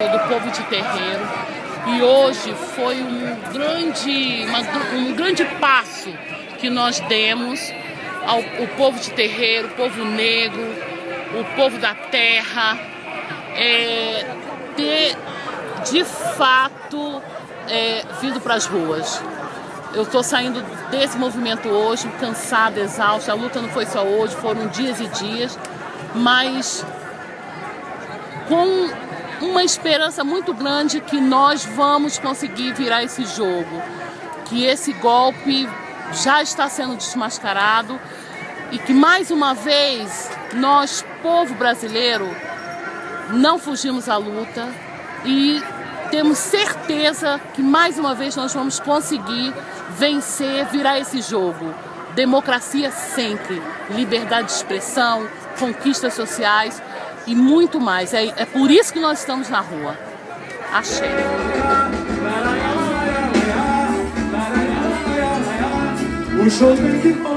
do povo de terreiro e hoje foi um grande, uma, um grande passo que nós demos ao povo de terreiro, o povo negro, o povo da terra, é, ter de fato é, vindo para as ruas. Eu estou saindo desse movimento hoje, cansada, exausta. A luta não foi só hoje, foram dias e dias, mas com uma esperança muito grande que nós vamos conseguir virar esse jogo, que esse golpe já está sendo desmascarado e que mais uma vez nós, povo brasileiro, não fugimos à luta e temos certeza que mais uma vez nós vamos conseguir vencer, virar esse jogo. Democracia sempre, liberdade de expressão, conquistas sociais e muito mais. É, é por isso que nós estamos na rua. Achei. O show tem que.